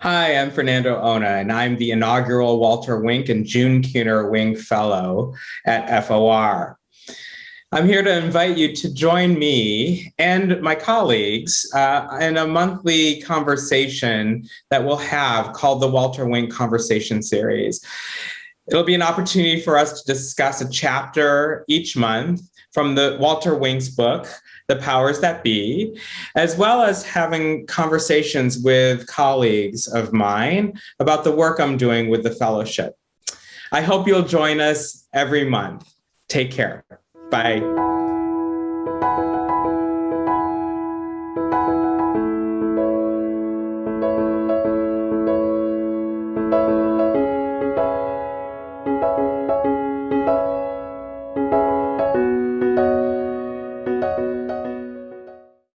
Hi, I'm Fernando Ona, and I'm the inaugural Walter Wink and June Keener Wink Fellow at FOR. I'm here to invite you to join me and my colleagues uh, in a monthly conversation that we'll have called the Walter Wink Conversation Series. It'll be an opportunity for us to discuss a chapter each month from the Walter Wink's book, the powers that be, as well as having conversations with colleagues of mine about the work I'm doing with the fellowship. I hope you'll join us every month. Take care. Bye.